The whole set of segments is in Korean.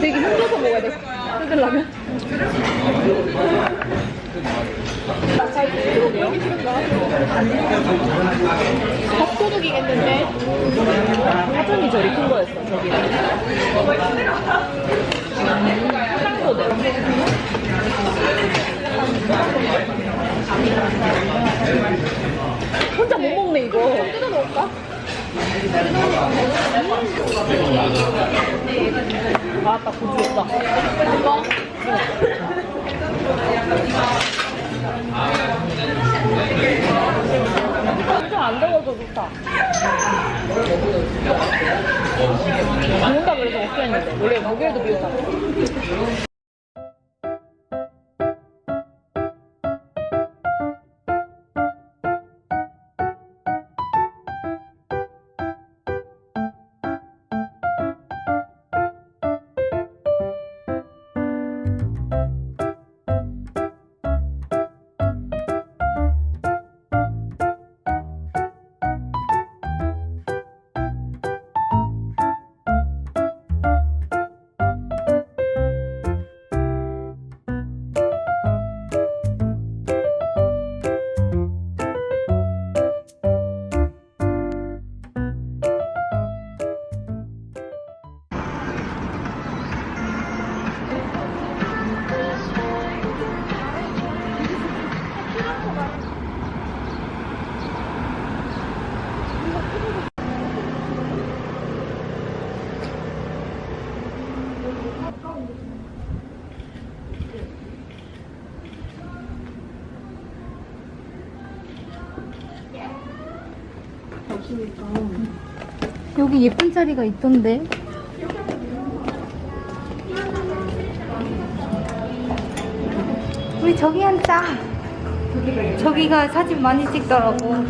되게 힘줘서 먹어야 돼. 뜯으려면. 밥도둑이겠는데? 화장이 저리 큰 거였어, 저기. 화장소들. 혼자 못 먹네, 이거. 뜯어 먹을까? 아따 고추였다 이거? 안 더워서 좋다 비 온다 그래서 걱정했는데 원래 목요일도 비 온다 여기 예쁜 자리가 있던데. 우리 저기 앉자. 저기가 사진 많이 찍더라고.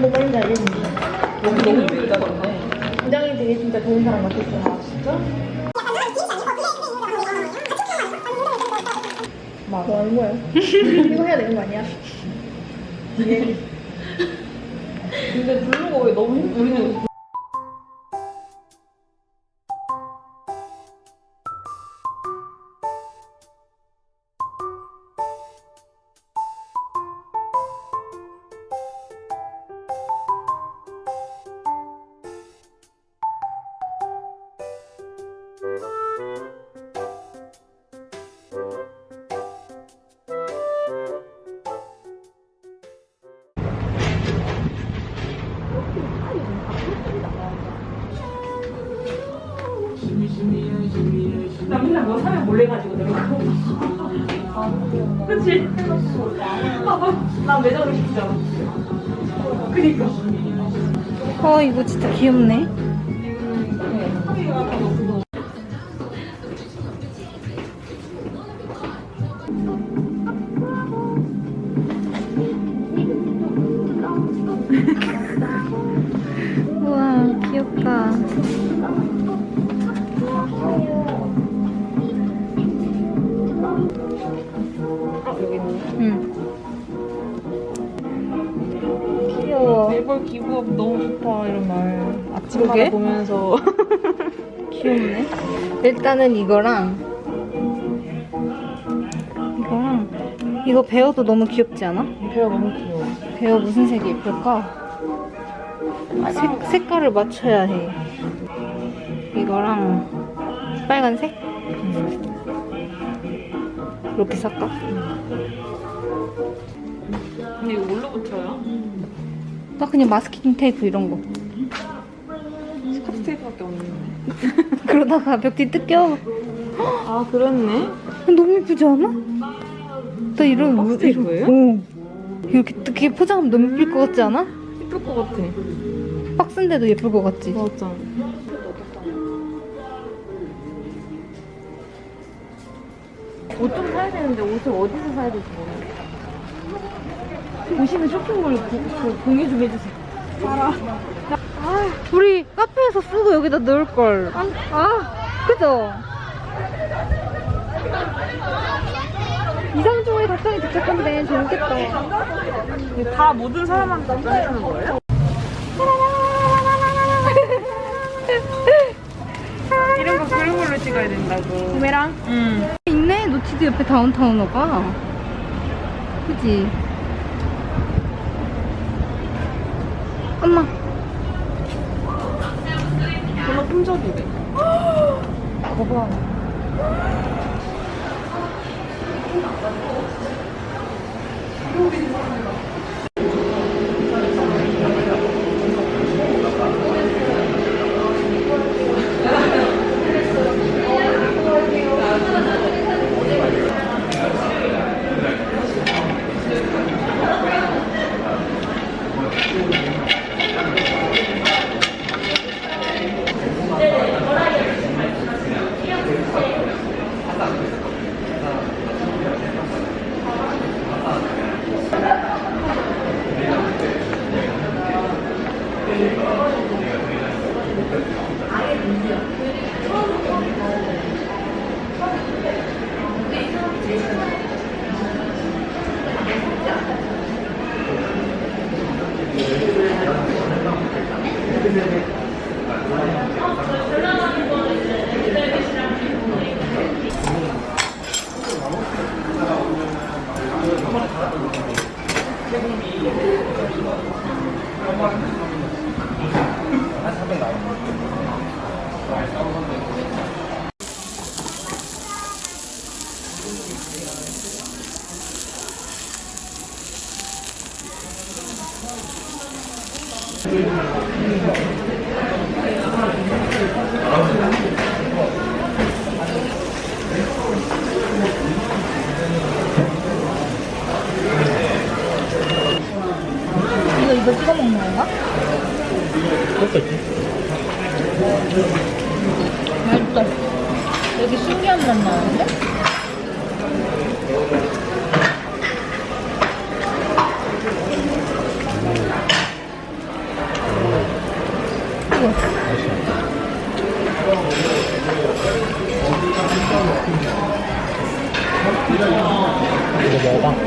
뭐 머리 날리는데 여기 너무 예쁘다 부장이 되게 진짜 좋은 사람 같았어 아 진짜? 뭐 하는 거야? 이거 해야 되는 거 아니야? 근데 부르는 거 왜 너무 힘 우리 난 매장으로 시키잖아. 그니까. 어, 이거 진짜 귀엽네. 매벌 기부업 너무 좋다 이런 말 아침마다 그러게? 보면서 귀엽네. 일단은 이거랑 이거랑 이거 베어도 너무 귀엽지 않아? 배가 너무 귀여워 베어 무슨 색이 예쁠까? 색, 색깔을 맞춰야 해. 이거랑 빨간색? 이렇게 살까? 근데 이거 뭘로 붙여요? 나 그냥 마스킹 테이프 이런 거. 스카치 테이프밖에 없는데 그러다가 벽뒤 뜯겨. 아 그렇네 너무 예쁘지 않아? 나 이런 박스 테이프예요? 어. 이렇게 뜯기 포장하면 너무 예쁠 것 같지 않아? 예쁠 것 같아. 박스인데도 예쁠 것 같지? 맞아. 옷 좀 사야 되는데 옷을 어디서 사야 모르겠어. 보시는 쇼핑몰 공유 좀 해주세요. 우리 카페에서 쓰고 여기다 넣을걸. 아, 그죠? 이상조의 답장이 도착한데 재밌겠다. 다 모든 사람한테 답장해주는 거예요? 이런 거 그룹으로 찍어야 된다고. 부메랑? 응. 있네, 노치드 옆에 다운타운어가. 그지? 엄마. 전화 품절이래. 거봐. 이거 먹어봐.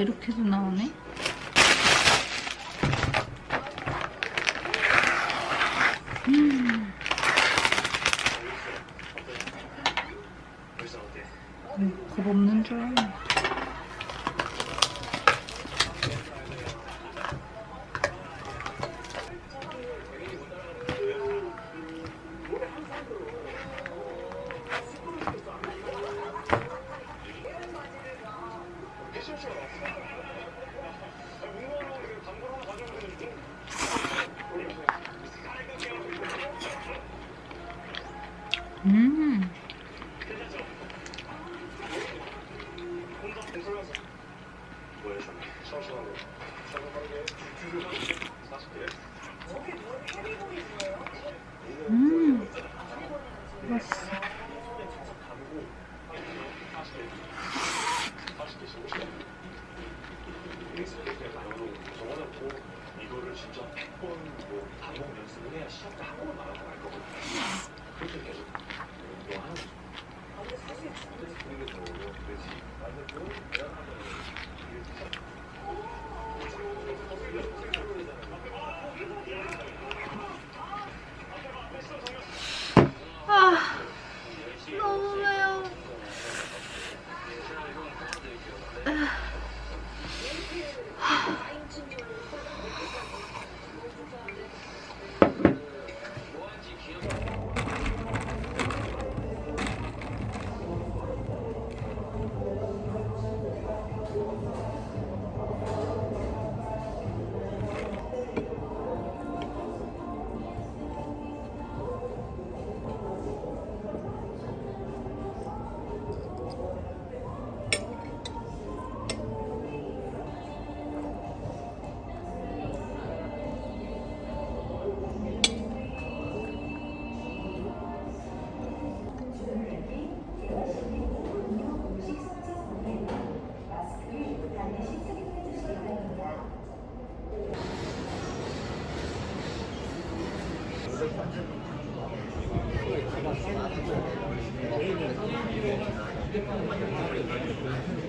이렇게도 나오네. 뭐예 英語で言うと、日本語で言うと、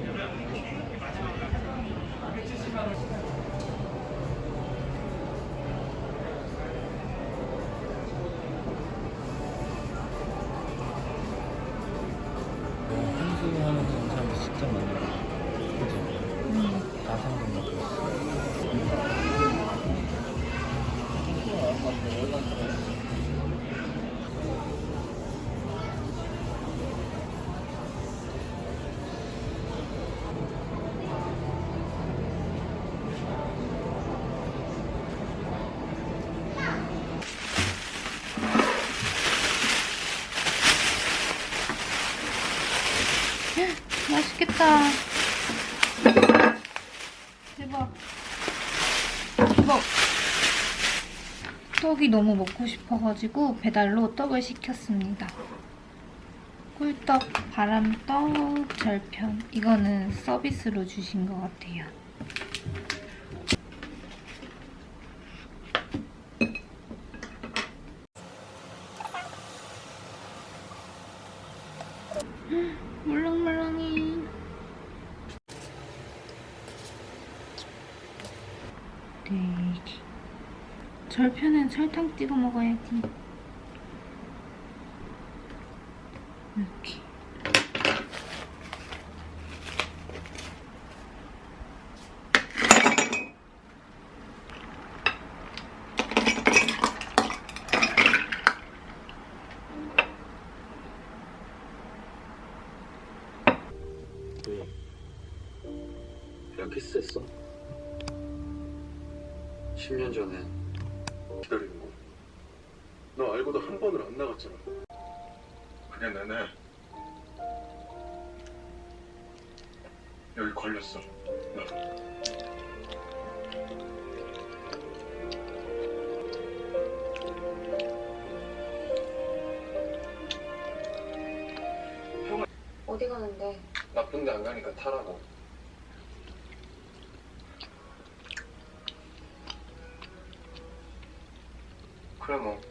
맛있겠다. 대박. 대박. 떡이 너무 먹고 싶어가지고 배달로 떡을 시켰습니다. 꿀떡, 바람떡, 절편. 이거는 서비스로 주신 것 같아요. 물렁물렁해. 돼지. 절편엔 설탕 찍어 먹어야지. 내내 여기 걸렸어. 나. 어디 가는데? 나쁜데 안 가니까 타라고. 그래 뭐